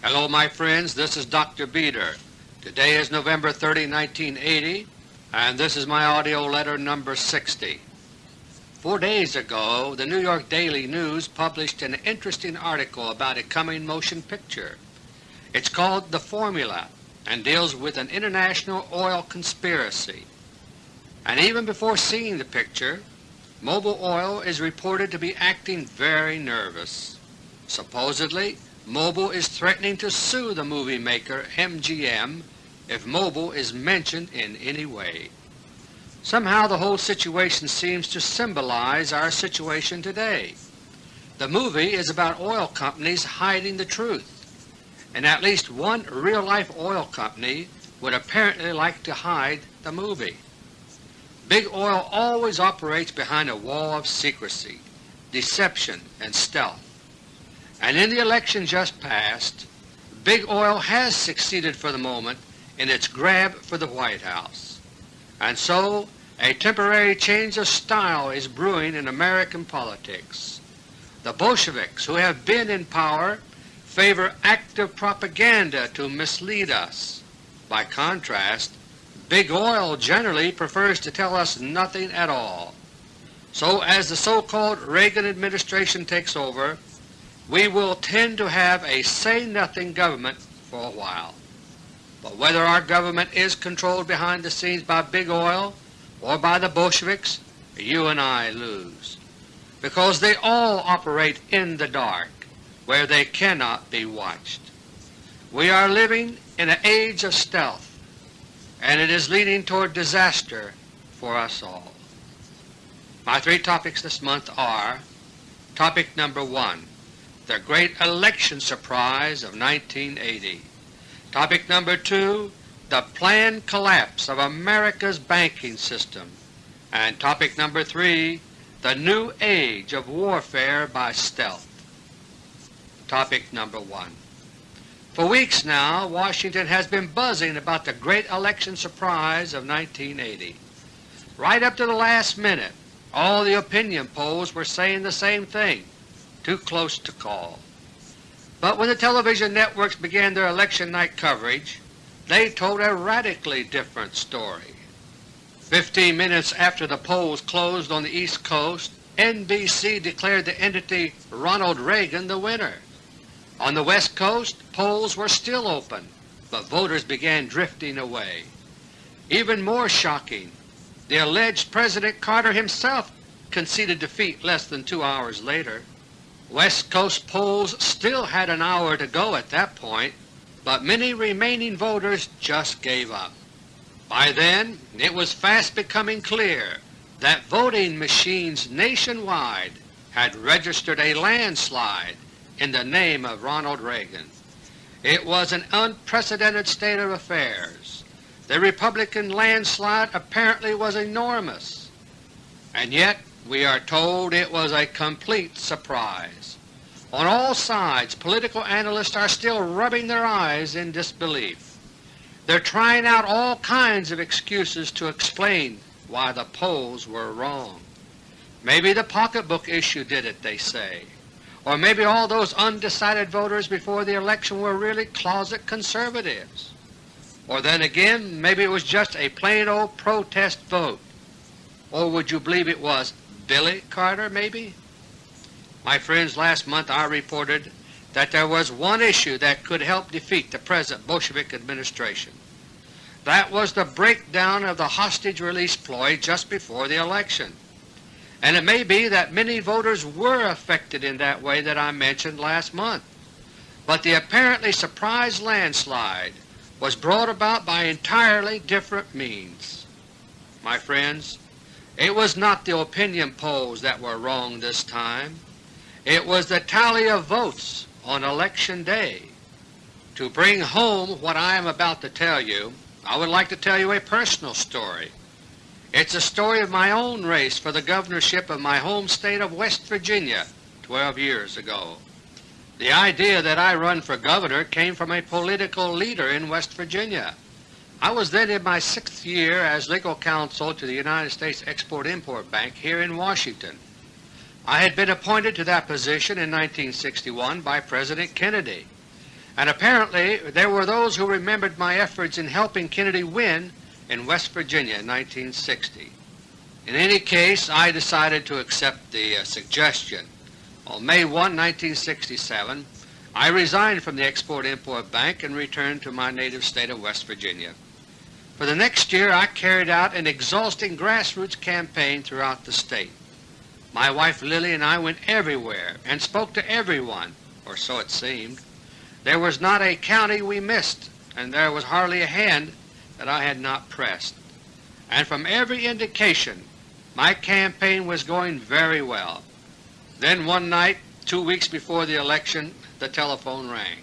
Hello my friends, this is Dr. Beter. Today is November 30, 1980, and this is my AUDIO LETTER No. 60. Four days ago the New York Daily News published an interesting article about a coming motion picture. It's called The Formula and deals with an international oil conspiracy. And even before seeing the picture, Mobil Oil is reported to be acting very nervous. Supposedly Mobil is threatening to sue the movie maker MGM if Mobil is mentioned in any way. Somehow the whole situation seems to symbolize our situation today. The movie is about oil companies hiding the truth, and at least one real-life oil company would apparently like to hide the movie. Big Oil always operates behind a wall of secrecy, deception, and stealth. And in the election just passed, Big Oil has succeeded for the moment in its grab for the White House. And so a temporary change of style is brewing in American politics. The Bolsheviks, who have been in power, favor active propaganda to mislead us. By contrast, Big Oil generally prefers to tell us nothing at all. So as the so-called Reagan administration takes over, we will tend to have a say-nothing government for a while. But whether our government is controlled behind the scenes by Big Oil or by the Bolsheviks, you and I lose, because they all operate in the dark where they cannot be watched. We are living in an age of stealth, and it is leading toward disaster for us all. My three topics this month are Topic number 1, The Great Election Surprise of 1980. Topic number 2, the planned collapse of America's banking system, and topic number 3, the new age of warfare by stealth. Topic number 1 For weeks now Washington has been buzzing about the great election surprise of 1980. Right up to the last minute all the opinion polls were saying the same thing, too close to call. But when the television networks began their election night coverage, they told a radically different story. Fifteen minutes after the polls closed on the East Coast, NBC declared the entity Ronald Reagan the winner. On the West Coast polls were still open, but voters began drifting away. Even more shocking, the alleged President Carter himself conceded defeat less than two hours later. West Coast polls still had an hour to go at that point, but many remaining voters just gave up. By then it was fast becoming clear that voting machines nationwide had registered a landslide in the name of Ronald Reagan. It was an unprecedented state of affairs. The Republican landslide apparently was enormous, and yet we are told it was a complete surprise. On all sides political analysts are still rubbing their eyes in disbelief. They're trying out all kinds of excuses to explain why the polls were wrong. Maybe the pocketbook issue did it, they say. Or maybe all those undecided voters before the election were really closet conservatives. Or then again maybe it was just a plain old protest vote. Or would you believe it was Billy Carter maybe? My friends, last month I reported that there was one issue that could help defeat the present Bolshevik administration. That was the breakdown of the hostage release ploy just before the election. And it may be that many voters were affected in that way that I mentioned last month. But the apparently surprise landslide was brought about by entirely different means. My friends, it was not the opinion polls that were wrong this time. It was the tally of votes on Election Day. To bring home what I am about to tell you, I would like to tell you a personal story. It's a story of my own race for the governorship of my home state of West Virginia 12 years ago. The idea that I run for governor came from a political leader in West Virginia. I was then in my sixth year as legal counsel to the United States Export-Import Bank here in Washington. I had been appointed to that position in 1961 by President Kennedy, and apparently there were those who remembered my efforts in helping Kennedy win in West Virginia in 1960. In any case, I decided to accept the uh, suggestion. On May 1, 1967, I resigned from the Export-Import Bank and returned to my native state of West Virginia. For the next year I carried out an exhausting grassroots campaign throughout the state. My wife Lily and I went everywhere and spoke to everyone, or so it seemed. There was not a county we missed, and there was hardly a hand that I had not pressed. And from every indication my campaign was going very well. Then one night, two weeks before the election, the telephone rang.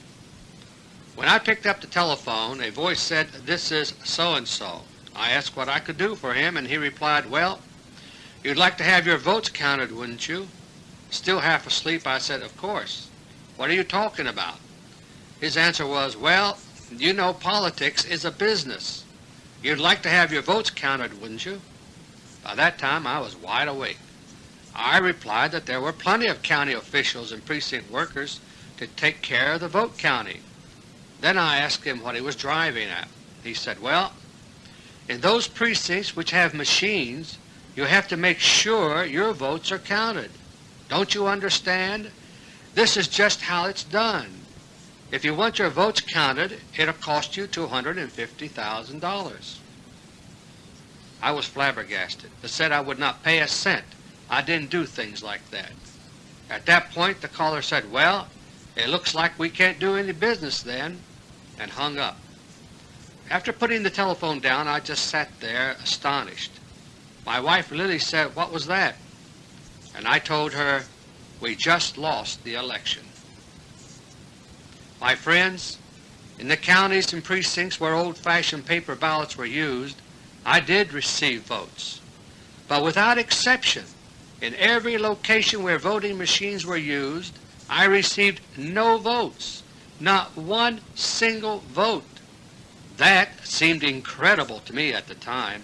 When I picked up the telephone, a voice said, this is so-and-so. I asked what I could do for him, and he replied, well, you'd like to have your votes counted, wouldn't you? Still half asleep, I said, of course. What are you talking about? His answer was, well, you know politics is a business. You'd like to have your votes counted, wouldn't you? By that time I was wide awake. I replied that there were plenty of county officials and precinct workers to take care of the vote counting. Then I asked him what he was driving at. He said, well, in those precincts which have machines, you have to make sure your votes are counted. Don't you understand? This is just how it's done. If you want your votes counted, it'll cost you $250,000. I was flabbergasted, but said I would not pay a cent. I didn't do things like that. At that point the caller said, well, it looks like we can't do any business then, and hung up. After putting the telephone down, I just sat there astonished. My wife Lily said, what was that? And I told her, we just lost the election. My friends, in the counties and precincts where old-fashioned paper ballots were used, I did receive votes. But without exception, in every location where voting machines were used, I received no votes, not one single vote. That seemed incredible to me at the time,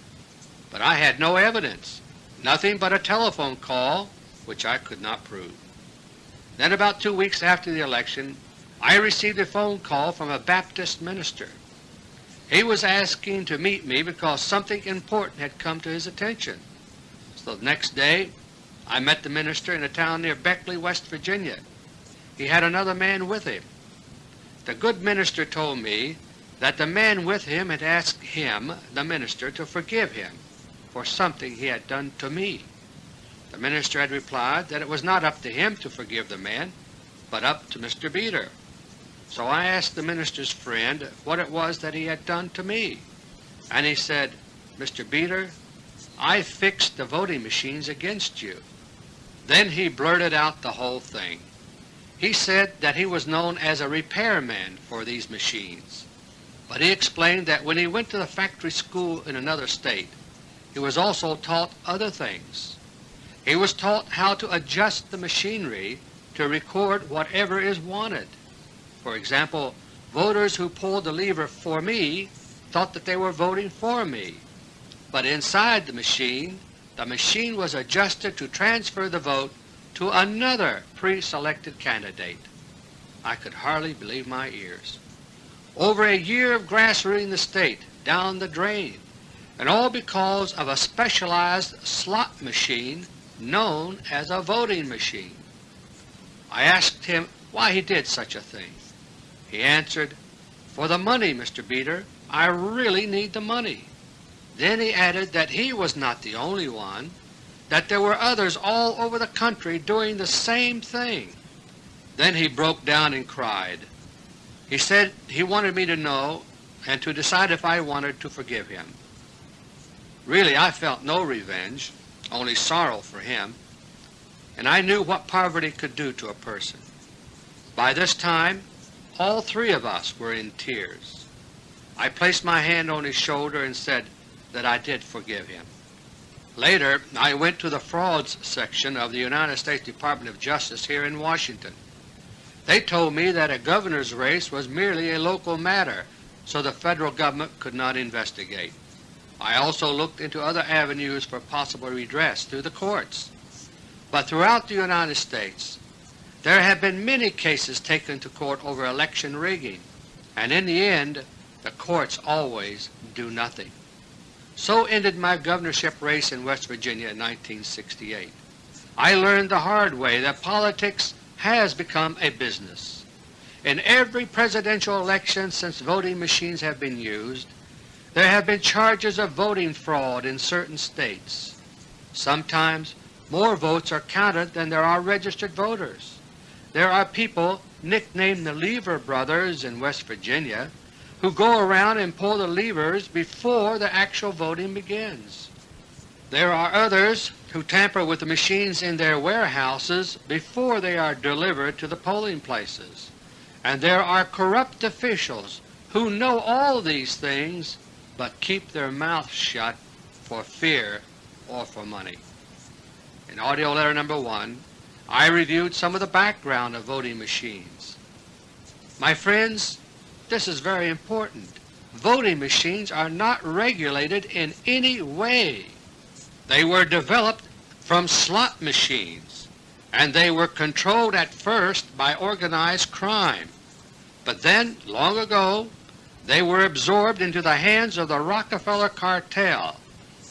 but I had no evidence, nothing but a telephone call which I could not prove. Then about two weeks after the election, I received a phone call from a Baptist minister. He was asking to meet me because something important had come to his attention. So the next day I met the minister in a town near Beckley, West Virginia. He had another man with him. The good minister told me that the man with him had asked him, the minister, to forgive him for something he had done to me. The minister had replied that it was not up to him to forgive the man, but up to Mr. Beter. So I asked the minister's friend what it was that he had done to me, and he said, Mr. Beter, I fixed the voting machines against you. Then he blurted out the whole thing. He said that he was known as a repairman for these machines, but he explained that when he went to the factory school in another state, he was also taught other things. He was taught how to adjust the machinery to record whatever is wanted. For example, voters who pulled the lever for me thought that they were voting for me, but inside the machine, the machine was adjusted to transfer the vote to another pre-selected candidate. I could hardly believe my ears. Over a year of grassrooting the state down the drain, and all because of a specialized slot machine known as a voting machine. I asked him why he did such a thing. He answered, For the money, Mr. Beter. I really need the money. Then he added that he was not the only one, that there were others all over the country doing the same thing. Then he broke down and cried. He said he wanted me to know and to decide if I wanted to forgive him. Really I felt no revenge, only sorrow for him, and I knew what poverty could do to a person. By this time all three of us were in tears. I placed my hand on his shoulder and said that I did forgive him. Later I went to the frauds section of the United States Department of Justice here in Washington. They told me that a governor's race was merely a local matter, so the Federal Government could not investigate. I also looked into other avenues for possible redress through the courts. But throughout the United States there have been many cases taken to court over election rigging, and in the end the courts always do nothing. So ended my governorship race in West Virginia in 1968. I learned the hard way that politics has become a business. In every presidential election since voting machines have been used, there have been charges of voting fraud in certain states. Sometimes more votes are counted than there are registered voters. There are people nicknamed the Lever Brothers in West Virginia who go around and pull the levers before the actual voting begins. There are others who tamper with the machines in their warehouses before they are delivered to the polling places. And there are corrupt officials who know all these things but keep their mouths shut for fear or for money. In AUDIO LETTER No. 1 I reviewed some of the background of voting machines. My friends, this is very important. Voting machines are not regulated in any way. They were developed from slot machines, and they were controlled at first by organized crime. But then, long ago, they were absorbed into the hands of the Rockefeller Cartel,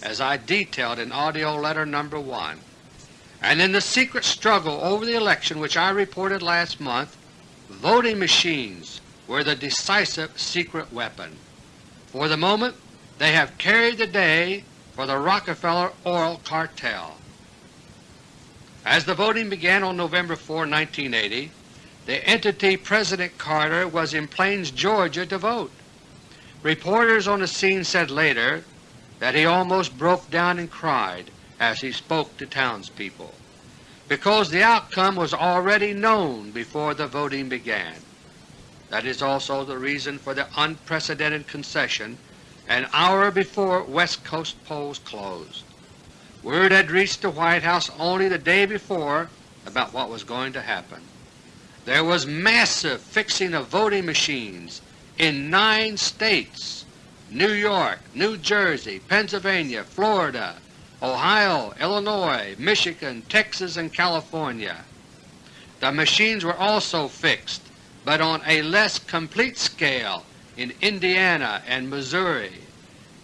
as I detailed in AUDIO LETTER No. 1. And in the secret struggle over the election which I reported last month, voting machines were the decisive secret weapon. For the moment they have carried the day for the Rockefeller Oil Cartel. As the voting began on November 4, 1980, the entity President Carter was in Plains, Georgia to vote. Reporters on the scene said later that he almost broke down and cried as he spoke to townspeople, because the outcome was already known before the voting began. That is also the reason for the unprecedented concession an hour before West Coast polls closed. Word had reached the White House only the day before about what was going to happen. There was massive fixing of voting machines in nine states New York, New Jersey, Pennsylvania, Florida, Ohio, Illinois, Michigan, Texas, and California. The machines were also fixed but on a less complete scale in Indiana and Missouri.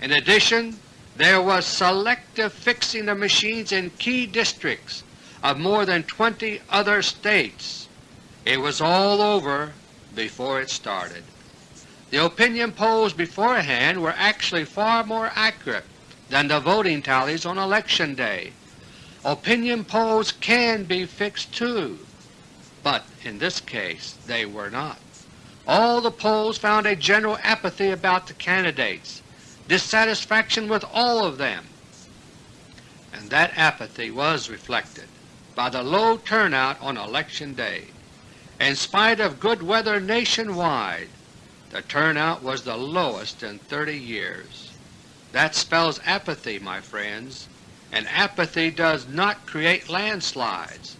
In addition, there was selective fixing of machines in key districts of more than 20 other states. It was all over before it started. The opinion polls beforehand were actually far more accurate than the voting tallies on Election Day. Opinion polls can be fixed too, but in this case they were not. All the polls found a general apathy about the candidates, dissatisfaction with all of them, and that apathy was reflected by the low turnout on Election Day. In spite of good weather nationwide, the turnout was the lowest in 30 years. That spells apathy, my friends, and apathy does not create landslides.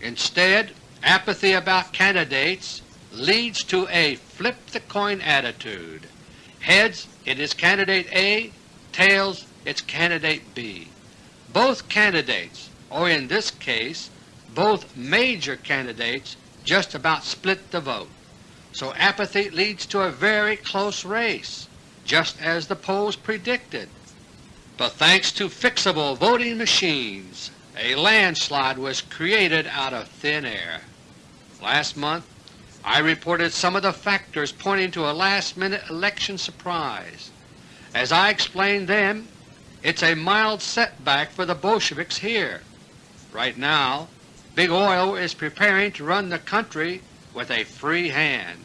Instead, Apathy about candidates leads to a flip-the-coin attitude. Heads, it is candidate A, tails, it's candidate B. Both candidates, or in this case both major candidates, just about split the vote. So apathy leads to a very close race, just as the polls predicted. But thanks to fixable voting machines, a landslide was created out of thin air. Last month I reported some of the factors pointing to a last-minute election surprise. As I explained then, it's a mild setback for the Bolsheviks here. Right now Big Oil is preparing to run the country with a free hand.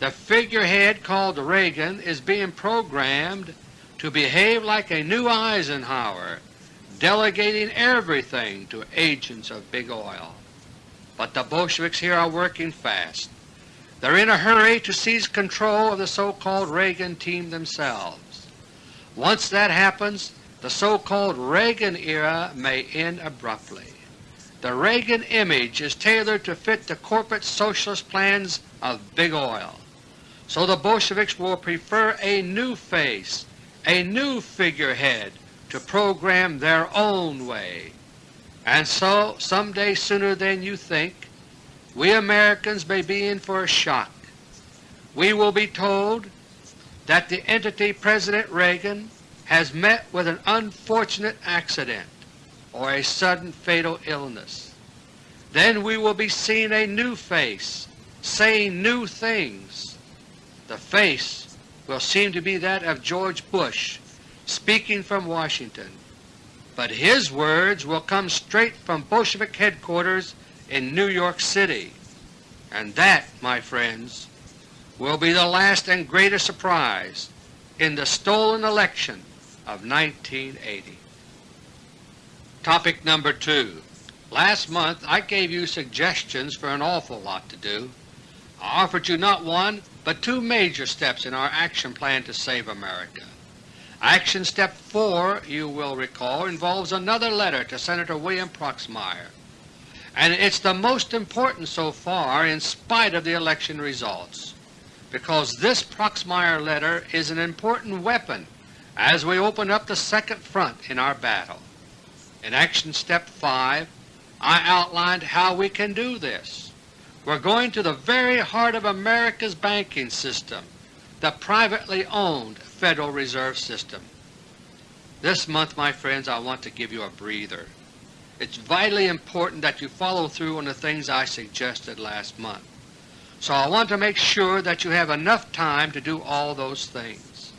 The figurehead called Reagan is being programmed to behave like a new Eisenhower, delegating everything to agents of Big Oil. But the Bolsheviks here are working fast. They're in a hurry to seize control of the so-called Reagan team themselves. Once that happens, the so-called Reagan era may end abruptly. The Reagan image is tailored to fit the corporate socialist plans of Big Oil. So the Bolsheviks will prefer a new face, a new figurehead to program their own way. And so, some day sooner than you think, we Americans may be in for a shock. we will be told that the entity President Reagan has met with an unfortunate accident or a sudden fatal illness. Then we will be seeing a new face saying new things. The face will seem to be that of George Bush speaking from Washington, but his words will come straight from Bolshevik headquarters in New York City. And that, my friends, will be the last and greatest surprise in the stolen election of 1980. Topic number 2 Last month I gave you suggestions for an awful lot to do. I offered you not one but two major steps in our action plan to save America. Action Step 4, you will recall, involves another letter to Senator William Proxmire, and it's the most important so far in spite of the election results, because this Proxmire letter is an important weapon as we open up the second front in our battle. In Action Step 5 I outlined how we can do this. We're going to the very heart of America's banking system, the privately owned Federal Reserve System. This month, my friends, I want to give you a breather. It's vitally important that you follow through on the things I suggested last month. So I want to make sure that you have enough time to do all those things.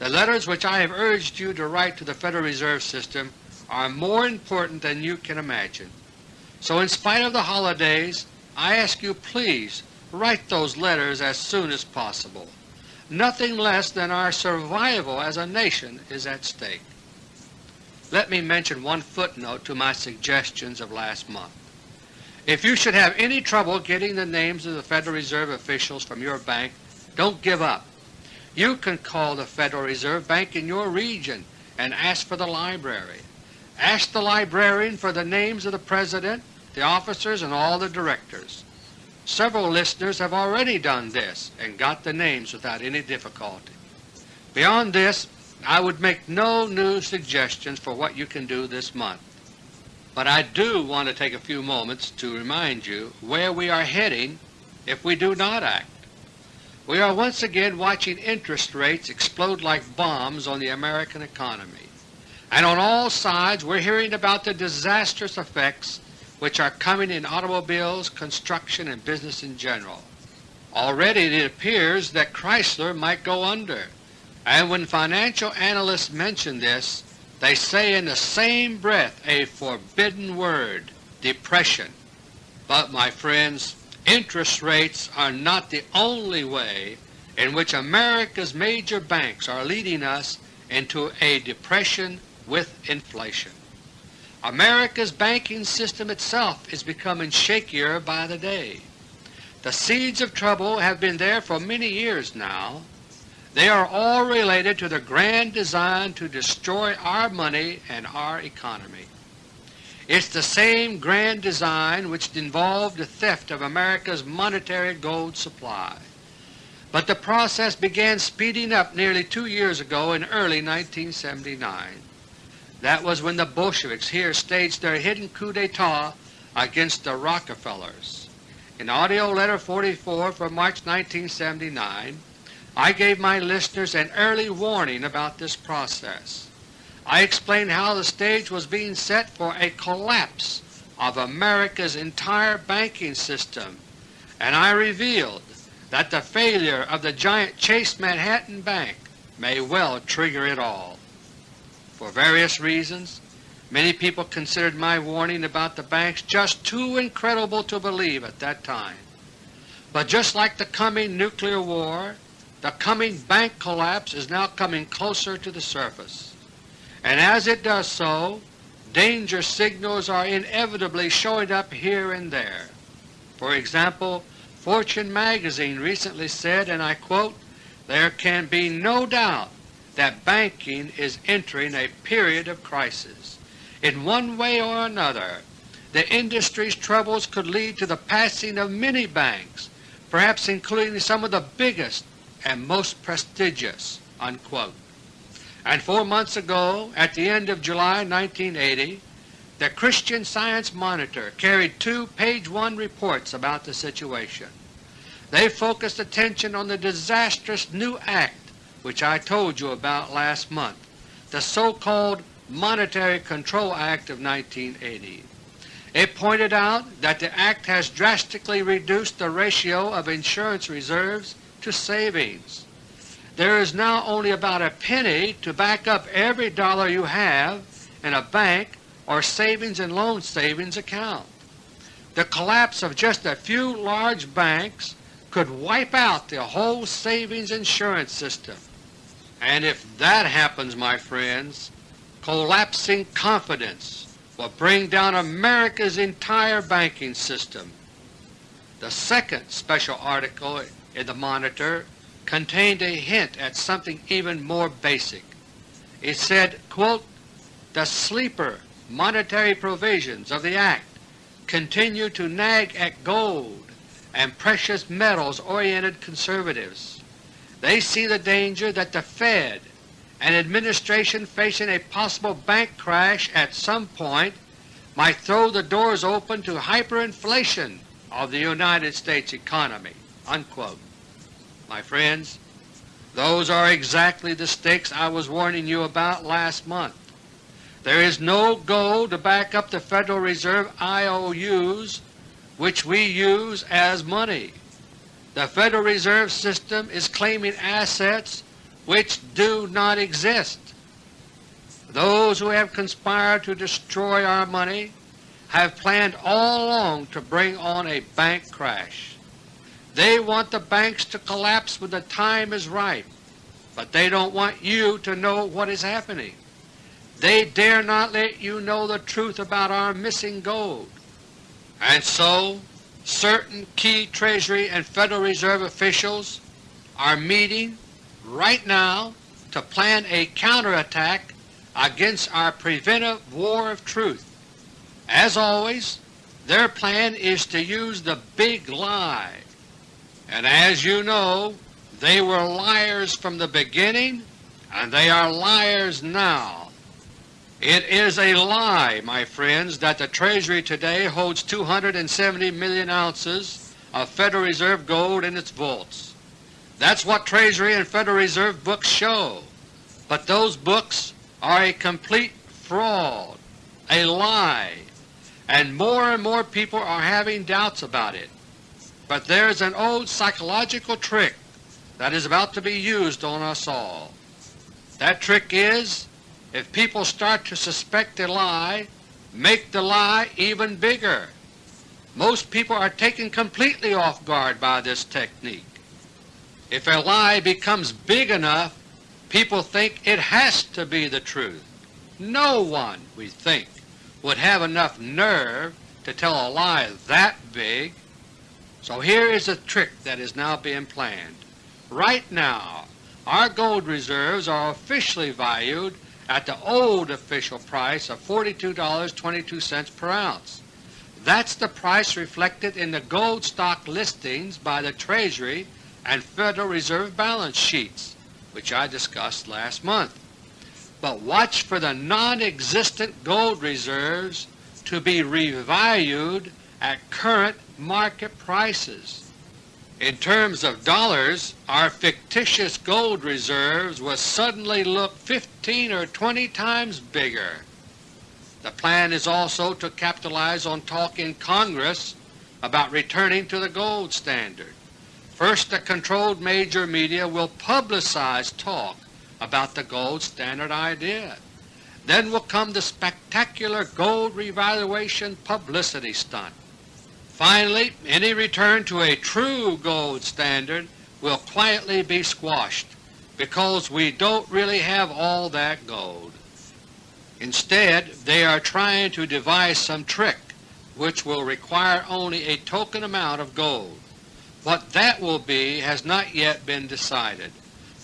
The letters which I have urged you to write to the Federal Reserve System are more important than you can imagine. So in spite of the holidays, I ask you please write those letters as soon as possible. Nothing less than our survival as a nation is at stake. Let me mention one footnote to my suggestions of last month. If you should have any trouble getting the names of the Federal Reserve officials from your bank, don't give up. You can call the Federal Reserve Bank in your region and ask for the library. Ask the librarian for the names of the President, the officers, and all the directors. Several listeners have already done this and got the names without any difficulty. Beyond this, I would make no new suggestions for what you can do this month. But I do want to take a few moments to remind you where we are heading if we do not act. We are once again watching interest rates explode like bombs on the American economy, and on all sides we are hearing about the disastrous effects which are coming in automobiles, construction, and business in general. Already it appears that Chrysler might go under and when financial analysts mention this, they say in the same breath a forbidden word, depression. But my friends, interest rates are not the only way in which America's major banks are leading us into a depression with inflation. America's banking system itself is becoming shakier by the day. The seeds of trouble have been there for many years now, they are all related to the grand design to destroy our money and our economy. It's the same grand design which involved the theft of America's monetary gold supply. But the process began speeding up nearly two years ago in early 1979. That was when the Bolsheviks here staged their hidden coup d'etat against the Rockefellers. In AUDIO LETTER No. 44 for March 1979, I gave my listeners an early warning about this process. I explained how the stage was being set for a collapse of America's entire banking system, and I revealed that the failure of the giant Chase Manhattan Bank may well trigger it all. For various reasons, many people considered my warning about the banks just too incredible to believe at that time. But just like the coming nuclear war, the coming bank collapse is now coming closer to the surface, and as it does so, danger signals are inevitably showing up here and there. For example, Fortune magazine recently said, and I quote, there can be no doubt that banking is entering a period of crisis. In one way or another, the industry's troubles could lead to the passing of many banks, perhaps including some of the biggest and most prestigious." Unquote. And four months ago, at the end of July 1980, the Christian Science Monitor carried two page 1 reports about the situation. they focused attention on the disastrous new act which I told you about last month, the so-called Monetary Control Act of 1980. It pointed out that the Act has drastically reduced the ratio of insurance reserves to savings. There is now only about a penny to back up every dollar you have in a bank or savings and loan savings account. The collapse of just a few large banks could wipe out the whole savings insurance system. And if that happens, my friends, collapsing confidence will bring down America's entire banking system. The second special article in the Monitor contained a hint at something even more basic. It said, quote, the sleeper monetary provisions of the Act continue to nag at gold and precious metals-oriented conservatives. They see the danger that the Fed, an administration facing a possible bank crash at some point, might throw the doors open to hyperinflation of the United States economy." Unquote. My friends, those are exactly the stakes I was warning you about last month. There is no gold to back up the Federal Reserve IOUs which we use as money. The Federal Reserve System is claiming assets which do not exist. Those who have conspired to destroy our money have planned all along to bring on a bank crash. They want the banks to collapse when the time is ripe, but they don't want you to know what is happening. They dare not let you know the truth about our missing gold. And so certain key Treasury and Federal Reserve officials are meeting right now to plan a counterattack against our preventive war of truth. As always, their plan is to use the big lie. And as you know, they were liars from the beginning and they are liars now. It is a lie, my friends, that the Treasury today holds 270 million ounces of Federal Reserve gold in its vaults. That's what Treasury and Federal Reserve books show, but those books are a complete fraud, a lie, and more and more people are having doubts about it. But there's an old psychological trick that is about to be used on us all. That trick is if people start to suspect a lie, make the lie even bigger. Most people are taken completely off guard by this technique. If a lie becomes big enough, people think it has to be the truth. No one, we think, would have enough nerve to tell a lie that big. So here is a trick that is now being planned. Right now our gold reserves are officially valued at the old official price of $42.22 per ounce. That's the price reflected in the gold stock listings by the Treasury and Federal Reserve balance sheets, which I discussed last month. But watch for the non-existent gold reserves to be revalued at current market prices. In terms of dollars, our fictitious gold reserves will suddenly look 15 or 20 times bigger. The plan is also to capitalize on talk in Congress about returning to the gold standard. First the controlled major media will publicize talk about the gold standard idea. Then will come the spectacular gold revaluation publicity stunt. Finally, any return to a true gold standard will quietly be squashed because we don't really have all that gold. Instead, they are trying to devise some trick which will require only a token amount of gold. What that will be has not yet been decided,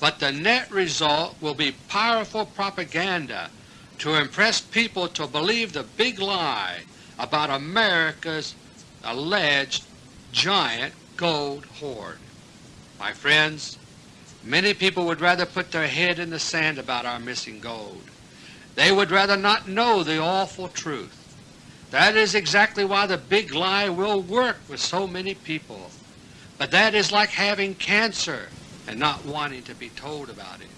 but the net result will be powerful propaganda to impress people to believe the big lie about America's alleged giant gold hoard. My friends, many people would rather put their head in the sand about our missing gold. They would rather not know the awful truth. That is exactly why the big lie will work with so many people. But that is like having cancer and not wanting to be told about it,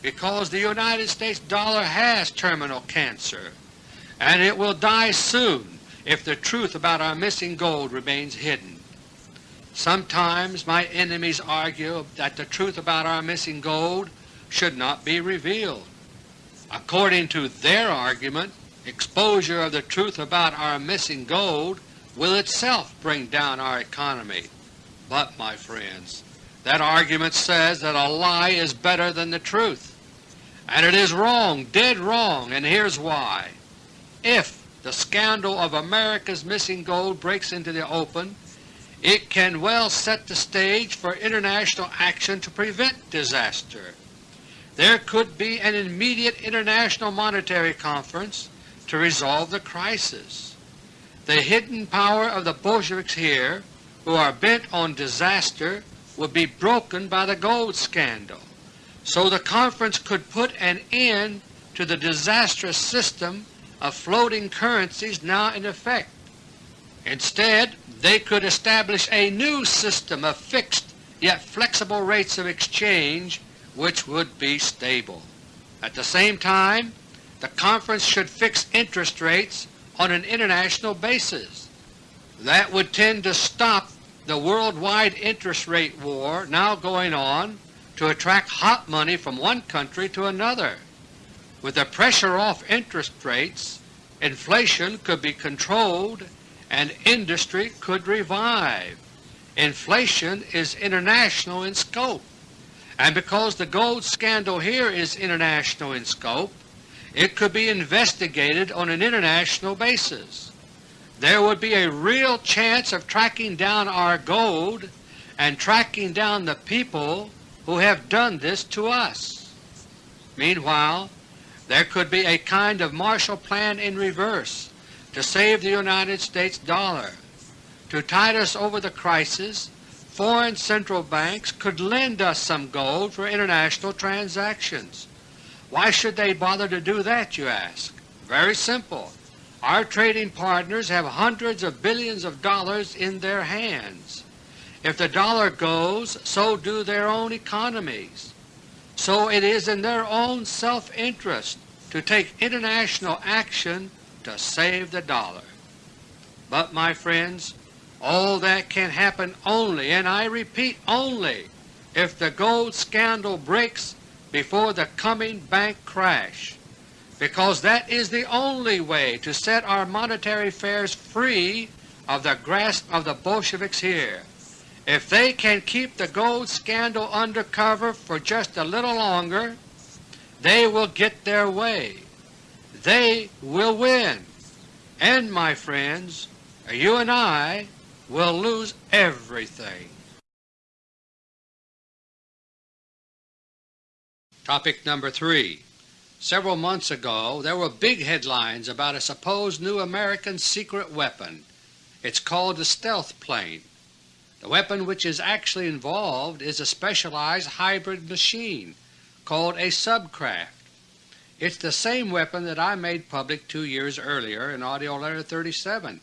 because the United States dollar has terminal cancer, and it will die soon if the truth about our missing gold remains hidden. Sometimes my enemies argue that the truth about our missing gold should not be revealed. According to their argument, exposure of the truth about our missing gold will itself bring down our economy. But, my friends, that argument says that a lie is better than the truth. And it is wrong, dead wrong, and here's why. If the scandal of America's missing gold breaks into the open, it can well set the stage for international action to prevent disaster. There could be an immediate international monetary conference to resolve the crisis. The hidden power of the Bolsheviks here, who are bent on disaster, would be broken by the gold scandal, so the conference could put an end to the disastrous system of floating currencies now in effect. Instead, they could establish a new system of fixed yet flexible rates of exchange which would be stable. At the same time, the conference should fix interest rates on an international basis. That would tend to stop the worldwide interest rate war now going on to attract hot money from one country to another. With the pressure off interest rates, inflation could be controlled and industry could revive. Inflation is international in scope, and because the gold scandal here is international in scope, it could be investigated on an international basis. There would be a real chance of tracking down our gold and tracking down the people who have done this to us. Meanwhile, there could be a kind of Marshall Plan in reverse to save the United States dollar. To tide us over the crisis, foreign central banks could lend us some gold for international transactions. Why should they bother to do that, you ask? Very simple. Our trading partners have hundreds of billions of dollars in their hands. If the dollar goes, so do their own economies. So it is in their own self-interest to take international action to save the dollar. But, my friends, all that can happen only, and I repeat only, if the gold scandal breaks before the coming bank crash, because that is the only way to set our monetary affairs free of the grasp of the Bolsheviks here. If they can keep the gold scandal under cover for just a little longer, they will get their way they will win. And, my friends, you and I will lose everything. Topic number 3 Several months ago there were big headlines about a supposed new American secret weapon. It's called the stealth plane. The weapon which is actually involved is a specialized hybrid machine called a subcraft. It's the same weapon that I made public two years earlier in AUDIO LETTER No. 37,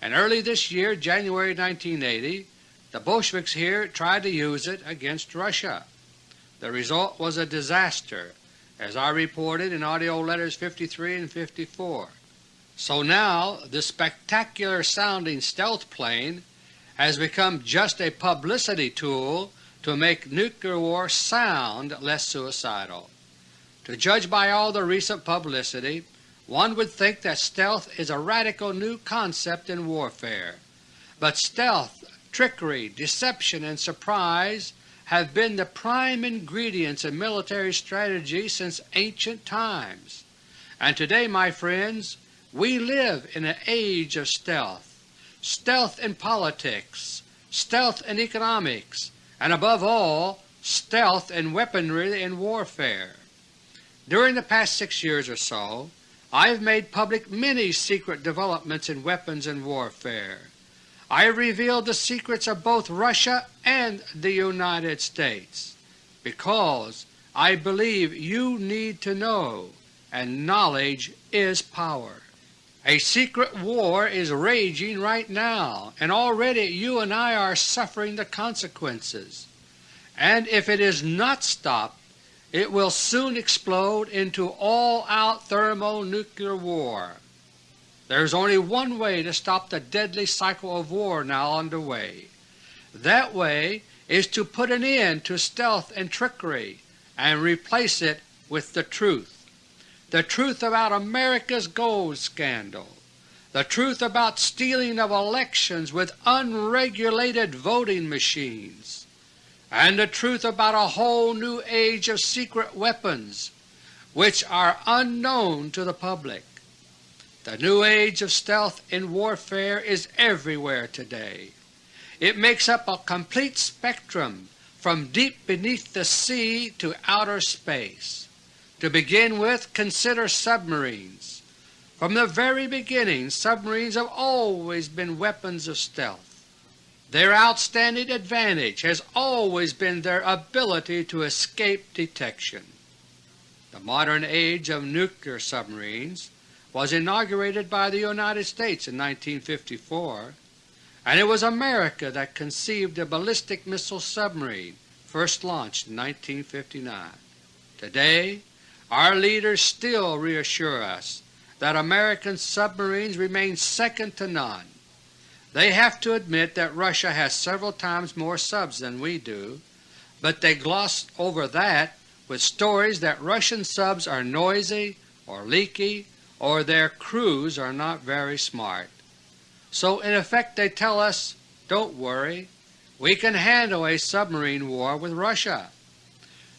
and early this year, January 1980, the Bolsheviks here tried to use it against Russia. The result was a disaster, as I reported in AUDIO LETTERS No. 53 and 54. So now this spectacular sounding stealth plane has become just a publicity tool to make nuclear war sound less suicidal. To judge by all the recent publicity, one would think that stealth is a radical new concept in warfare. But stealth, trickery, deception, and surprise have been the prime ingredients in military strategy since ancient times. And today, my friends, we live in an age of stealth. Stealth in politics, stealth in economics, and above all, stealth in weaponry in warfare. During the past six years or so, I have made public many secret developments in weapons and warfare. I have revealed the secrets of both Russia and the United States, because I believe you need to know, and knowledge is power. A secret war is raging right now, and already you and I are suffering the consequences. And if it is not stopped, it will soon explode into all-out thermonuclear war. There is only one way to stop the deadly cycle of war now under way. That way is to put an end to stealth and trickery and replace it with the truth the truth about America's gold scandal, the truth about stealing of elections with unregulated voting machines, and the truth about a whole new age of secret weapons which are unknown to the public. The new age of stealth in warfare is everywhere today. It makes up a complete spectrum from deep beneath the sea to outer space. To begin with, consider submarines. From the very beginning submarines have always been weapons of stealth. Their outstanding advantage has always been their ability to escape detection. The modern age of nuclear submarines was inaugurated by the United States in 1954, and it was America that conceived the ballistic missile submarine first launched in 1959. Today our leaders still reassure us that American submarines remain second to none. They have to admit that Russia has several times more subs than we do, but they gloss over that with stories that Russian subs are noisy or leaky or their crews are not very smart. So in effect they tell us, don't worry, we can handle a submarine war with Russia.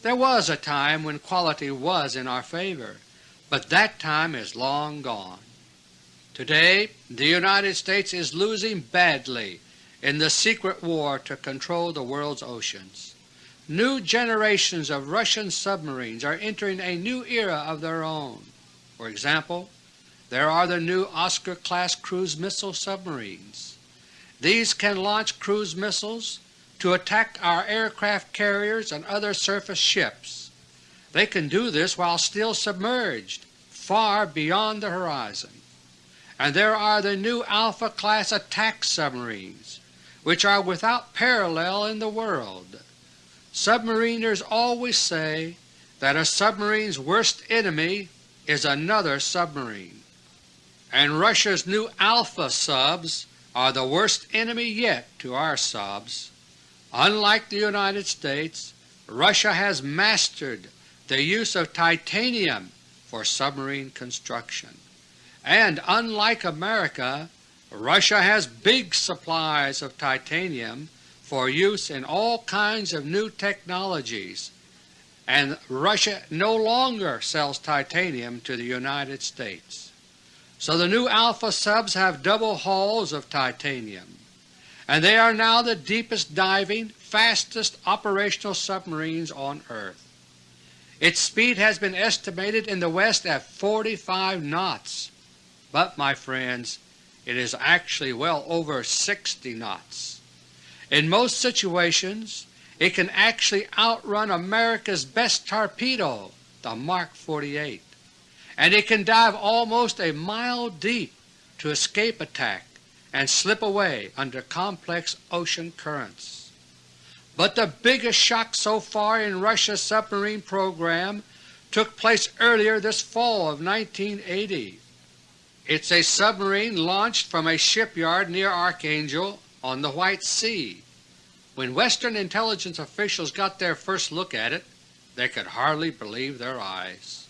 There was a time when quality was in our favor, but that time is long gone. Today the United States is losing badly in the secret war to control the world's oceans. New generations of Russian submarines are entering a new era of their own. For example, there are the new Oscar-class cruise missile submarines. These can launch cruise missiles to attack our aircraft carriers and other surface ships. They can do this while still submerged, far beyond the horizon. And there are the new Alpha-class attack submarines, which are without parallel in the world. Submariners always say that a submarine's worst enemy is another submarine, and Russia's new Alpha subs are the worst enemy yet to our subs. Unlike the United States, Russia has mastered the use of titanium for submarine construction. And unlike America, Russia has big supplies of titanium for use in all kinds of new technologies, and Russia no longer sells titanium to the United States. So the new Alpha subs have double hulls of titanium and they are now the deepest diving, fastest operational submarines on Earth. Its speed has been estimated in the West at 45 knots, but my friends, it is actually well over 60 knots. In most situations it can actually outrun America's best torpedo, the Mark 48, and it can dive almost a mile deep to escape attack and slip away under complex ocean currents. But the biggest shock so far in Russia's submarine program took place earlier this fall of 1980. It's a submarine launched from a shipyard near Archangel on the White Sea. When Western intelligence officials got their first look at it, they could hardly believe their eyes.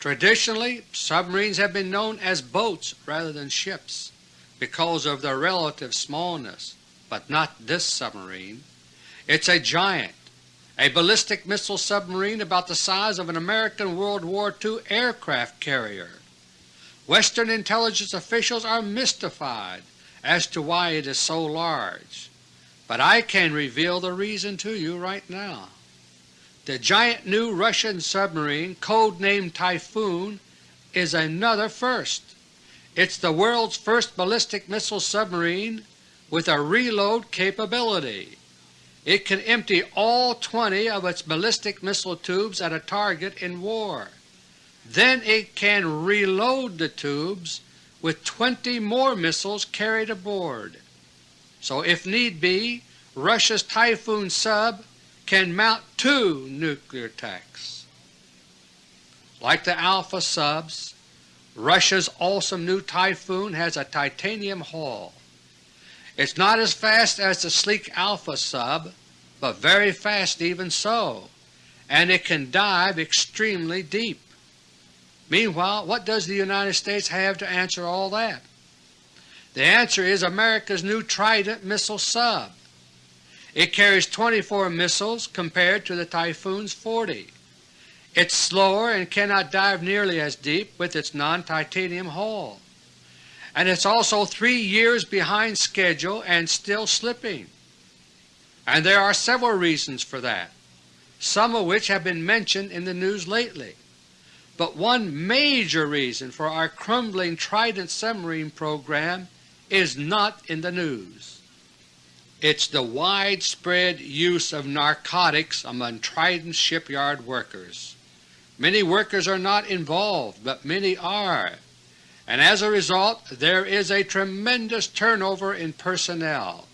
Traditionally, submarines have been known as boats rather than ships because of their relative smallness, but not this submarine. It's a giant, a ballistic missile submarine about the size of an American World War II aircraft carrier. Western intelligence officials are mystified as to why it is so large, but I can reveal the reason to you right now. The giant new Russian submarine, codenamed Typhoon, is another first. It's the world's first ballistic missile submarine with a reload capability. It can empty all 20 of its ballistic missile tubes at a target in war. Then it can reload the tubes with 20 more missiles carried aboard. So if need be, Russia's Typhoon sub can mount two nuclear attacks. Like the Alpha subs, Russia's awesome new Typhoon has a titanium hull. It's not as fast as the sleek Alpha sub, but very fast even so, and it can dive extremely deep. Meanwhile, what does the United States have to answer all that? The answer is America's new Trident missile sub. It carries 24 missiles compared to the Typhoon's 40. It's slower and cannot dive nearly as deep with its non-titanium hull. And it's also three years behind schedule and still slipping. And there are several reasons for that, some of which have been mentioned in the news lately. But one major reason for our crumbling Trident submarine program is not in the news. It's the widespread use of narcotics among Trident shipyard workers. Many workers are not involved, but many are, and as a result there is a tremendous turnover in personnel.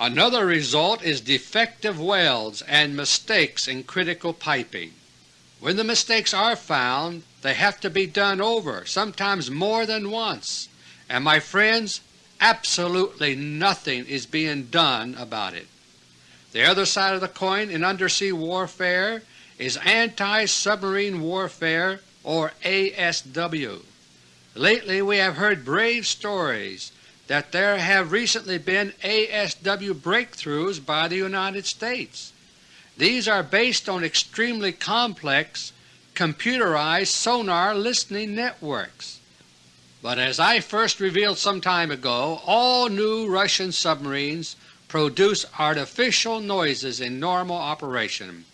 Another result is defective welds and mistakes in critical piping. When the mistakes are found, they have to be done over, sometimes more than once, and my friends, absolutely nothing is being done about it. The other side of the coin in undersea warfare is anti-submarine warfare or ASW. Lately we have heard brave stories that there have recently been ASW breakthroughs by the United States. These are based on extremely complex computerized sonar listening networks. But as I first revealed some time ago, all new Russian submarines produce artificial noises in normal operation.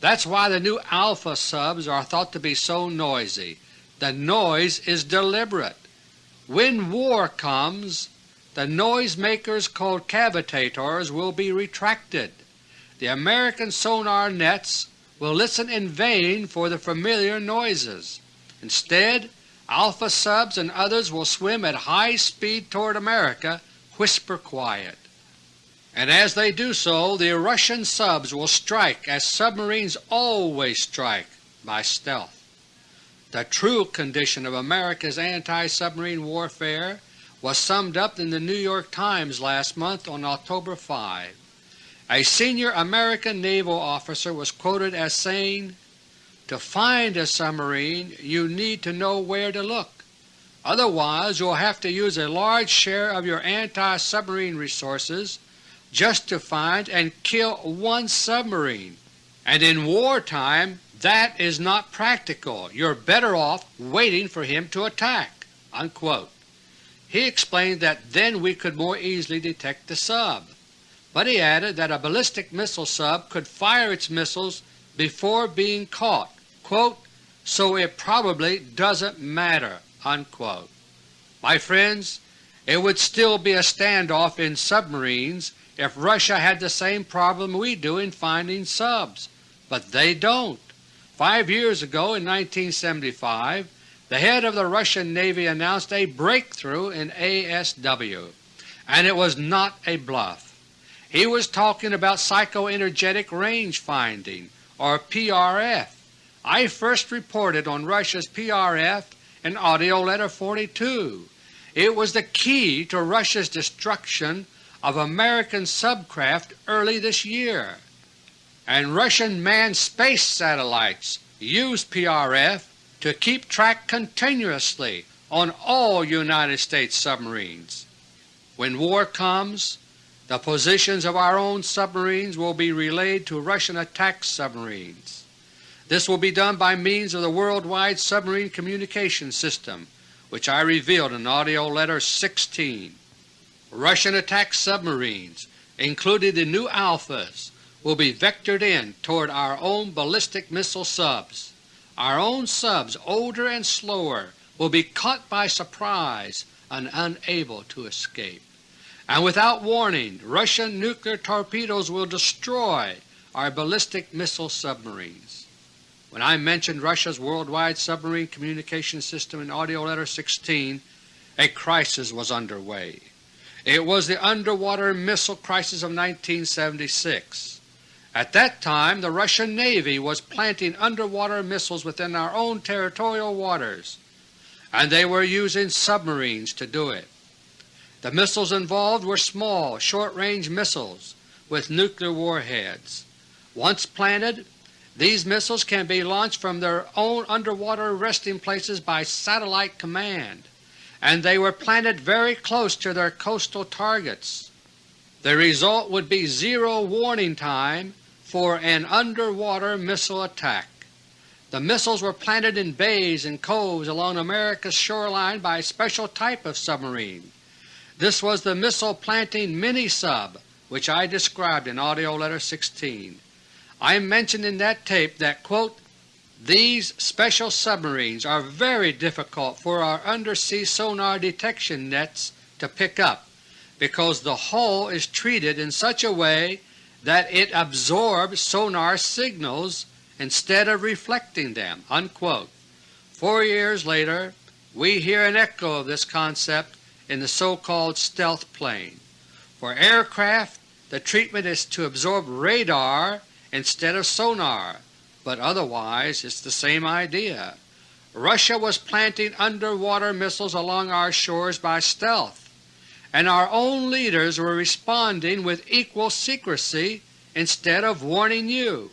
That's why the new Alpha subs are thought to be so noisy. The noise is deliberate. When war comes, the noisemakers called cavitators will be retracted the American sonar nets will listen in vain for the familiar noises. Instead, Alpha subs and others will swim at high speed toward America, whisper quiet. And as they do so, the Russian subs will strike as submarines always strike, by stealth. The true condition of America's anti-submarine warfare was summed up in the New York Times last month on October 5. A senior American naval officer was quoted as saying, To find a submarine you need to know where to look. Otherwise you'll have to use a large share of your anti-submarine resources just to find and kill one submarine, and in wartime that is not practical. You're better off waiting for him to attack." Unquote. He explained that then we could more easily detect the sub but he added that a ballistic missile sub could fire its missiles before being caught, quote, so it probably doesn't matter. Unquote. My friends, it would still be a standoff in submarines if Russia had the same problem we do in finding subs, but they don't. Five years ago in 1975 the head of the Russian Navy announced a breakthrough in ASW, and it was not a bluff. He was talking about psychoenergetic range finding, or PRF. I first reported on Russia's PRF in AUDIO LETTER 42. It was the key to Russia's destruction of American subcraft early this year. And Russian manned space satellites use PRF to keep track continuously on all United States submarines. When war comes, the positions of our own submarines will be relayed to Russian attack submarines. This will be done by means of the Worldwide Submarine Communication System, which I revealed in AUDIO LETTER 16. Russian attack submarines, including the new Alphas, will be vectored in toward our own ballistic missile subs. Our own subs, older and slower, will be caught by surprise and unable to escape and without warning Russian nuclear torpedoes will destroy our ballistic missile submarines. When I mentioned Russia's worldwide submarine communication system in AUDIO LETTER No. 16, a crisis was underway. It was the underwater missile crisis of 1976. At that time the Russian Navy was planting underwater missiles within our own territorial waters, and they were using submarines to do it. The missiles involved were small, short-range missiles with nuclear warheads. Once planted, these missiles can be launched from their own underwater resting places by satellite command, and they were planted very close to their coastal targets. The result would be zero warning time for an underwater missile attack. The missiles were planted in bays and coves along America's shoreline by a special type of submarine. This was the Missile Planting Mini-Sub which I described in AUDIO LETTER No. 16. I mentioned in that tape that, quote, these special submarines are very difficult for our undersea sonar detection nets to pick up because the hull is treated in such a way that it absorbs sonar signals instead of reflecting them." Unquote. Four years later we hear an echo of this concept in the so-called stealth plane. For aircraft the treatment is to absorb radar instead of sonar, but otherwise it's the same idea. Russia was planting underwater missiles along our shores by stealth, and our own leaders were responding with equal secrecy instead of warning you.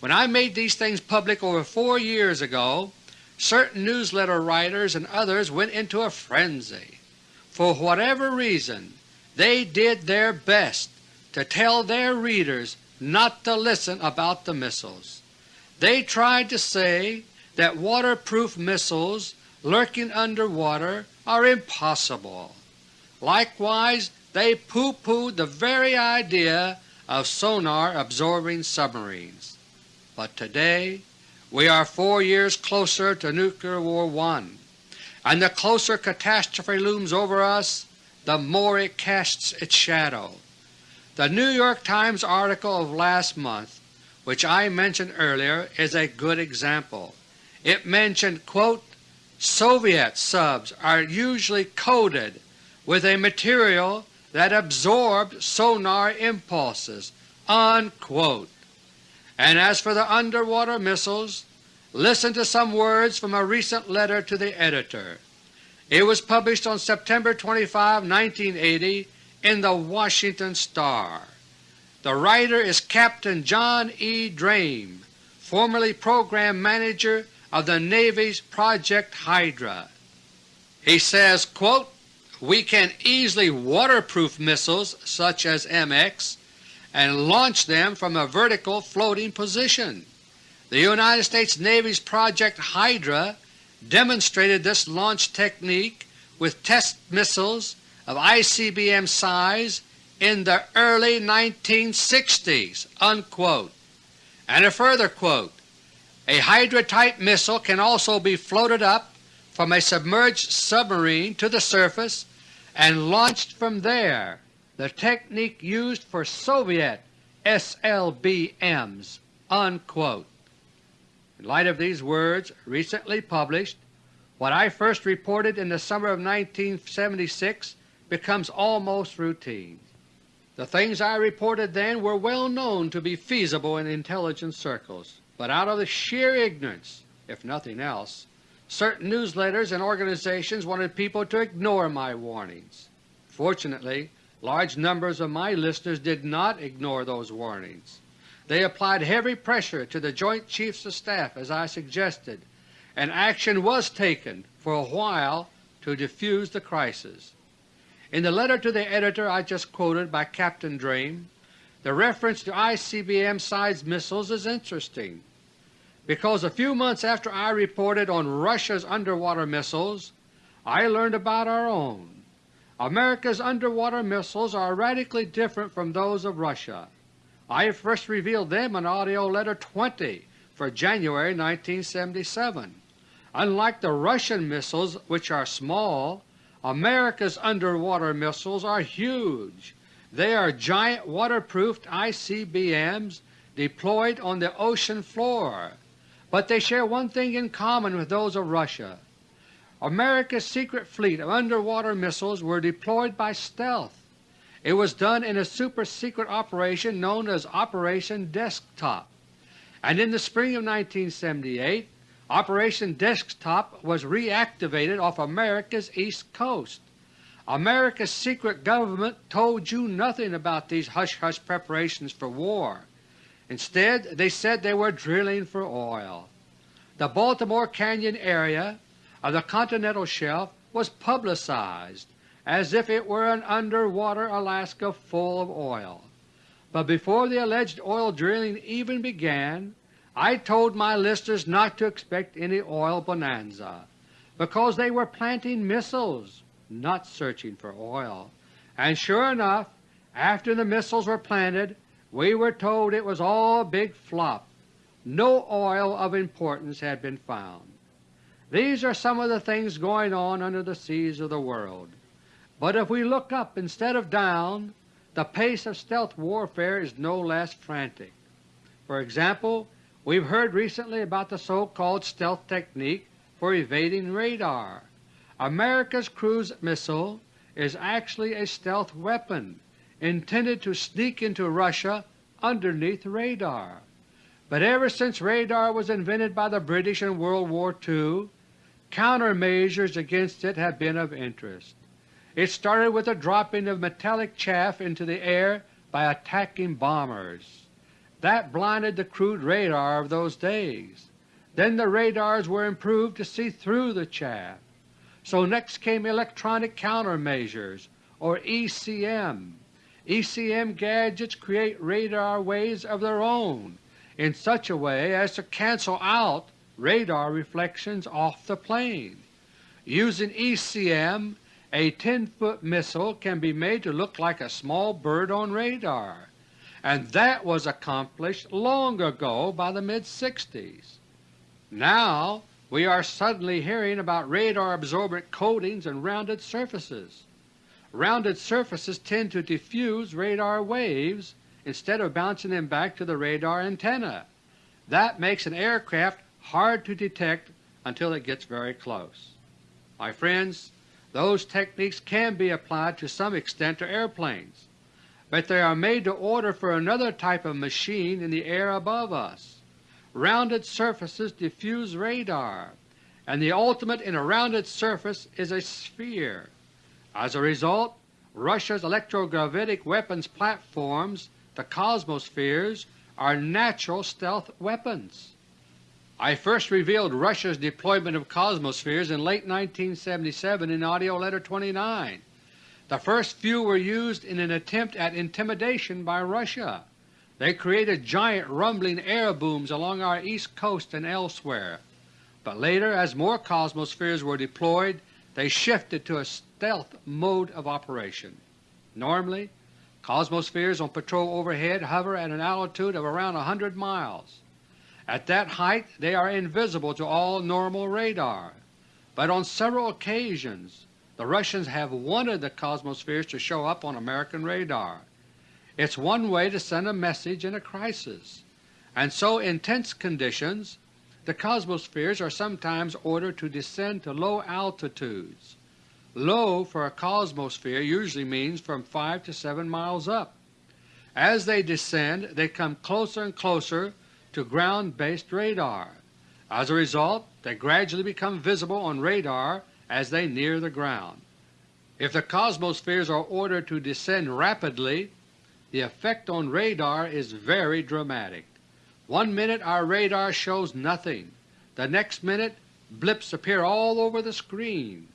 When I made these things public over four years ago, certain newsletter writers and others went into a frenzy. For whatever reason, they did their best to tell their readers not to listen about the missiles. They tried to say that waterproof missiles lurking underwater are impossible. Likewise they pooh-poohed the very idea of sonar-absorbing submarines. But today we are four years closer to Nuclear War I and the closer catastrophe looms over us, the more it casts its shadow. The New York Times article of last month, which I mentioned earlier, is a good example. It mentioned, quote, Soviet subs are usually coated with a material that absorbs sonar impulses." Unquote. And as for the underwater missiles, Listen to some words from a recent letter to the editor. It was published on September 25, 1980 in the Washington Star. The writer is Captain John E. Draim, formerly Program Manager of the Navy's Project Hydra. He says, quote, We can easily waterproof missiles such as MX and launch them from a vertical floating position. The United States Navy's Project Hydra demonstrated this launch technique with test missiles of ICBM size in the early 1960s." Unquote. And a further quote, A Hydra-type missile can also be floated up from a submerged submarine to the surface and launched from there, the technique used for Soviet SLBMs." Unquote. In light of these words recently published, what I first reported in the summer of 1976 becomes almost routine. The things I reported then were well known to be feasible in intelligence circles, but out of the sheer ignorance, if nothing else, certain newsletters and organizations wanted people to ignore my warnings. Fortunately, large numbers of my listeners did not ignore those warnings. They applied heavy pressure to the Joint Chiefs of Staff as I suggested, and action was taken for a while to defuse the crisis. In the letter to the editor I just quoted by Captain Draim, the reference to ICBM-sized missiles is interesting, because a few months after I reported on Russia's underwater missiles, I learned about our own. America's underwater missiles are radically different from those of Russia. I first revealed them in AUDIO LETTER No. 20 for January 1977. Unlike the Russian missiles, which are small, America's underwater missiles are huge. They are giant waterproofed ICBMs deployed on the ocean floor, but they share one thing in common with those of Russia. America's secret fleet of underwater missiles were deployed by stealth. It was done in a super-secret operation known as Operation Desktop, and in the spring of 1978 Operation Desktop was reactivated off America's east coast. America's secret government told you nothing about these hush-hush preparations for war. Instead they said they were drilling for oil. The Baltimore Canyon area of the continental shelf was publicized as if it were an underwater Alaska full of oil. But before the alleged oil drilling even began, I told my listeners not to expect any oil bonanza, because they were planting missiles, not searching for oil. And sure enough, after the missiles were planted, we were told it was all big flop. No oil of importance had been found. These are some of the things going on under the seas of the world. But if we look up instead of down, the pace of stealth warfare is no less frantic. For example, we have heard recently about the so-called stealth technique for evading radar. America's cruise missile is actually a stealth weapon intended to sneak into Russia underneath radar. But ever since radar was invented by the British in World War II, countermeasures against it have been of interest. It started with the dropping of metallic chaff into the air by attacking bombers. That blinded the crude radar of those days. Then the radars were improved to see through the chaff. So next came electronic countermeasures, or ECM. ECM gadgets create radar waves of their own in such a way as to cancel out radar reflections off the plane. Using ECM, a 10-foot missile can be made to look like a small bird on radar and that was accomplished long ago by the mid-60s. Now we are suddenly hearing about radar-absorbent coatings and rounded surfaces. Rounded surfaces tend to diffuse radar waves instead of bouncing them back to the radar antenna. That makes an aircraft hard to detect until it gets very close. My friends, those techniques can be applied to some extent to airplanes but they are made to order for another type of machine in the air above us. Rounded surfaces diffuse radar, and the ultimate in a rounded surface is a sphere. As a result, Russia's electrogravitic weapons platforms, the Cosmospheres, are natural stealth weapons. I first revealed Russia's deployment of Cosmospheres in late 1977 in AUDIO LETTER No. 29. The first few were used in an attempt at intimidation by Russia. They created giant rumbling air booms along our east coast and elsewhere, but later as more Cosmospheres were deployed they shifted to a stealth mode of operation. Normally, Cosmospheres on patrol overhead hover at an altitude of around 100 miles. At that height they are invisible to all normal radar, but on several occasions the Russians have wanted the Cosmospheres to show up on American radar. It's one way to send a message in a crisis, and so in tense conditions the Cosmospheres are sometimes ordered to descend to low altitudes. Low for a Cosmosphere usually means from 5 to 7 miles up. As they descend they come closer and closer to ground-based radar. As a result they gradually become visible on radar as they near the ground. If the Cosmospheres are ordered to descend rapidly, the effect on radar is very dramatic. One minute our radar shows nothing, the next minute blips appear all over the screen.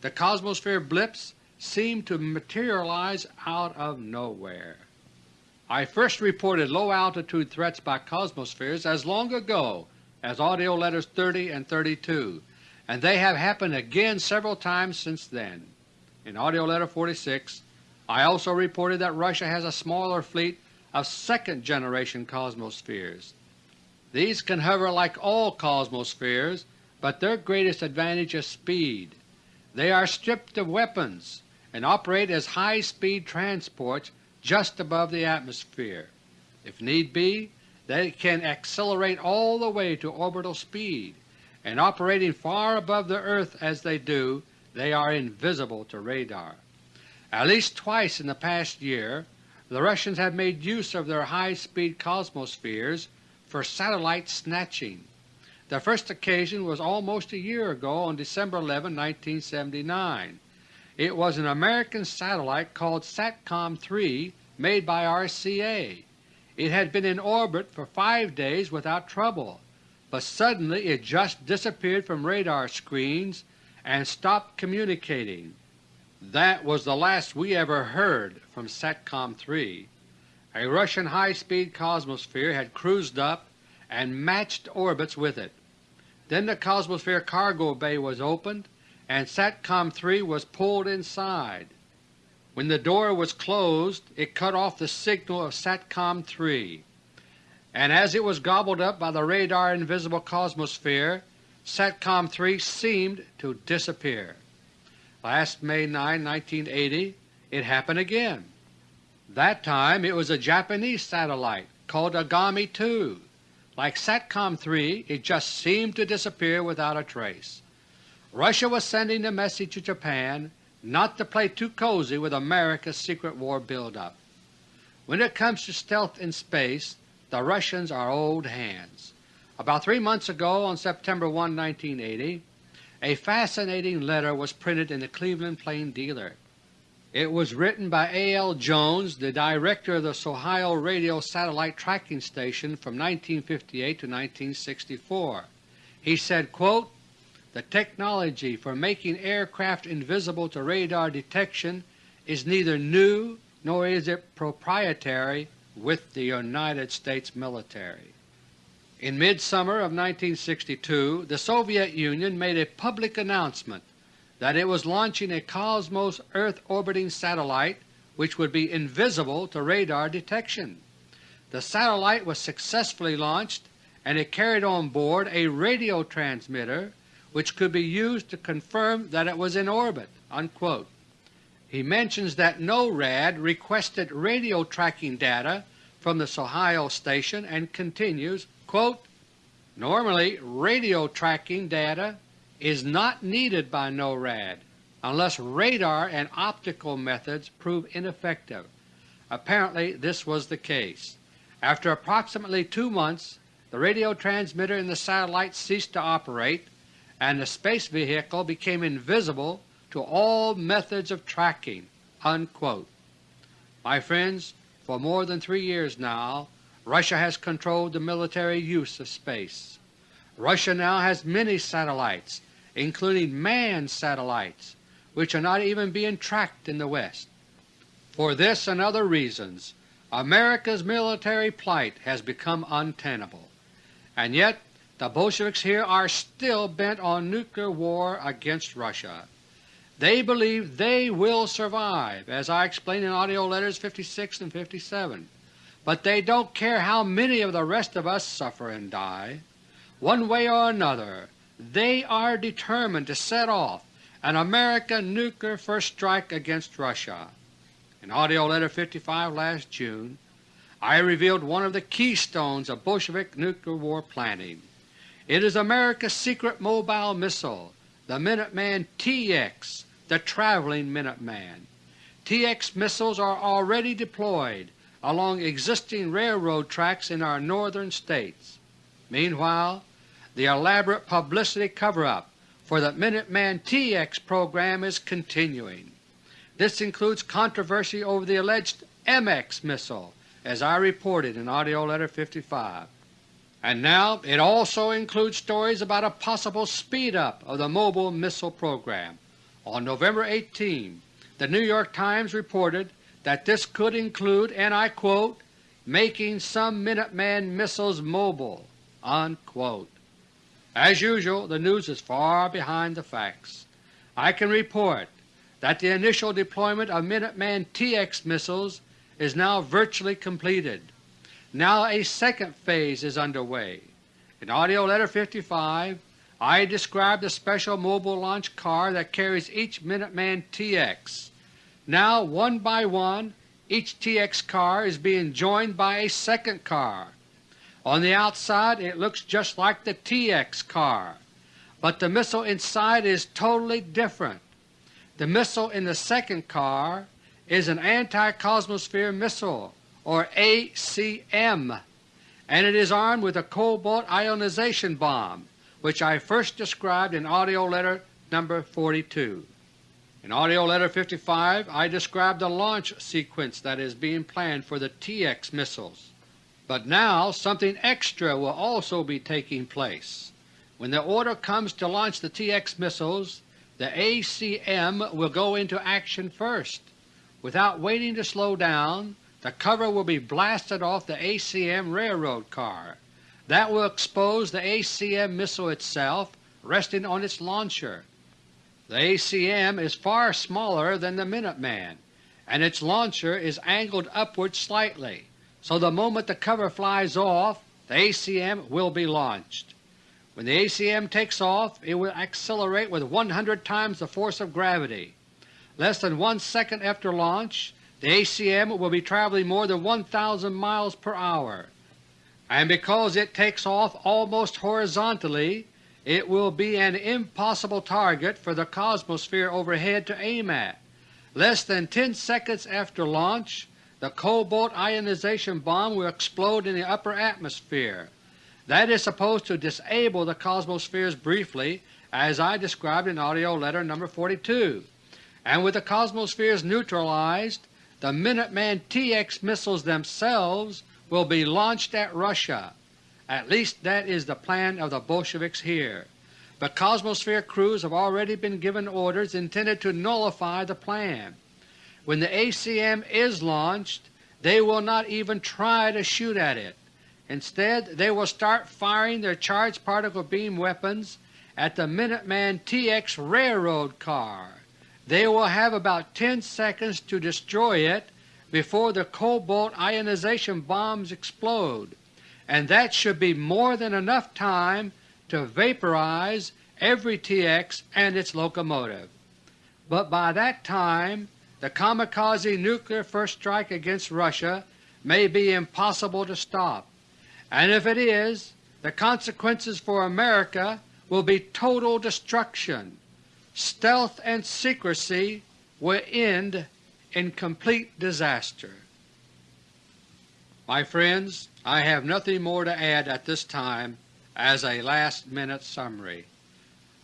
The Cosmosphere blips seem to materialize out of nowhere. I first reported low-altitude threats by Cosmospheres as long ago as AUDIO LETTERS 30 and 32, and they have happened again several times since then. In AUDIO LETTER No. 46 I also reported that Russia has a smaller fleet of second generation Cosmospheres. These can hover like all Cosmospheres, but their greatest advantage is speed. They are stripped of weapons and operate as high-speed transports just above the atmosphere. If need be, they can accelerate all the way to orbital speed and operating far above the earth as they do, they are invisible to radar. At least twice in the past year the Russians have made use of their high-speed cosmospheres for satellite snatching. The first occasion was almost a year ago on December 11, 1979. It was an American satellite called SATCOM-3 made by RCA. It had been in orbit for five days without trouble, but suddenly it just disappeared from radar screens and stopped communicating. That was the last we ever heard from SATCOM-3. A Russian high-speed cosmosphere had cruised up and matched orbits with it. Then the Cosmosphere cargo bay was opened and SATCOM-3 was pulled inside. When the door was closed it cut off the signal of SATCOM-3, and as it was gobbled up by the radar invisible cosmosphere, SATCOM-3 seemed to disappear. Last May 9, 1980, it happened again. That time it was a Japanese satellite called Ayame 2. Like SATCOM-3, it just seemed to disappear without a trace. Russia was sending a message to Japan not to play too cozy with America's secret war buildup. When it comes to stealth in space, the Russians are old hands. About three months ago, on September 1, 1980, a fascinating letter was printed in the Cleveland Plain Dealer. It was written by A. L. Jones, the director of the Sohio Radio Satellite Tracking Station from 1958 to 1964. He said, quote, The technology for making aircraft invisible to radar detection is neither new nor is it proprietary with the United States military. In midsummer of 1962 the Soviet Union made a public announcement that it was launching a Cosmos Earth orbiting satellite which would be invisible to radar detection. The satellite was successfully launched and it carried on board a radio transmitter which could be used to confirm that it was in orbit." Unquote. He mentions that NORAD requested radio tracking data from the Sohio station and continues, Quote, Normally radio tracking data is not needed by NORAD unless radar and optical methods prove ineffective. Apparently this was the case. After approximately two months the radio transmitter in the satellite ceased to operate and the space vehicle became invisible to all methods of tracking." Unquote. My friends, for more than three years now Russia has controlled the military use of space. Russia now has many satellites, including manned satellites, which are not even being tracked in the West. For this and other reasons America's military plight has become untenable, and yet the Bolsheviks here are still bent on nuclear war against Russia. They believe they will survive, as I explained in AUDIO LETTERS 56 and 57 but they don't care how many of the rest of us suffer and die. One way or another they are determined to set off an American nuclear first strike against Russia. In AUDIO LETTER 55 last June I revealed one of the keystones of Bolshevik nuclear war planning. It is America's secret mobile missile, the Minuteman TX, the traveling Minuteman. TX missiles are already deployed along existing railroad tracks in our northern states. Meanwhile, the elaborate publicity cover-up for the Minuteman TX program is continuing. This includes controversy over the alleged MX missile, as I reported in AUDIO LETTER No. 55. And now it also includes stories about a possible speed-up of the mobile missile program. On November 18, the New York Times reported that this could include, and I quote, making some Minuteman missiles mobile." Unquote. As usual, the news is far behind the facts. I can report that the initial deployment of Minuteman TX missiles is now virtually completed. Now a second phase is underway. In AUDIO LETTER No. 55 I described the special mobile launch car that carries each Minuteman TX now one by one each TX car is being joined by a second car. On the outside it looks just like the TX car. but the missile inside is totally different. The missile in the second car is an anti-cosmosphere missile, or ACM, and it is armed with a cobalt ionization bomb, which I first described in AUDIO LETTER No. 42. In AUDIO LETTER No. 55 I described the launch sequence that is being planned for the TX missiles. But now something extra will also be taking place. When the order comes to launch the TX missiles, the ACM will go into action first. Without waiting to slow down, the cover will be blasted off the ACM railroad car. That will expose the ACM missile itself resting on its launcher. The ACM is far smaller than the Minuteman, and its launcher is angled upward slightly, so the moment the cover flies off the ACM will be launched. When the ACM takes off it will accelerate with 100 times the force of gravity. Less than one second after launch the ACM will be traveling more than 1,000 miles per hour, and because it takes off almost horizontally it will be an impossible target for the cosmosphere overhead to aim at. Less than 10 seconds after launch the cobalt ionization bomb will explode in the upper atmosphere. That is supposed to disable the cosmospheres briefly as I described in AUDIO LETTER No. 42, and with the cosmospheres neutralized the Minuteman TX missiles themselves will be launched at Russia. At least that is the plan of the Bolsheviks here. But Cosmosphere crews have already been given orders intended to nullify the plan. When the ACM is launched they will not even try to shoot at it. Instead they will start firing their charged particle beam weapons at the Minuteman TX railroad car. They will have about 10 seconds to destroy it before the cobalt ionization bombs explode, and that should be more than enough time to vaporize every TX and its locomotive. But by that time the kamikaze nuclear first strike against Russia may be impossible to stop, and if it is, the consequences for America will be total destruction. Stealth and secrecy will end in complete disaster. My friends, I have nothing more to add at this time as a last-minute summary.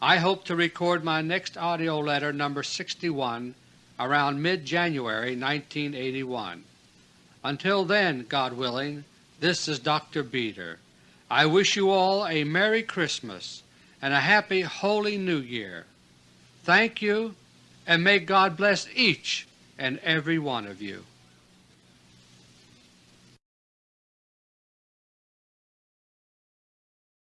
I hope to record my next AUDIO letter No. 61 around mid-January 1981. Until then, God willing, this is Dr. Beter. I wish you all a Merry Christmas and a Happy Holy New Year. Thank you, and may God bless each and every one of you.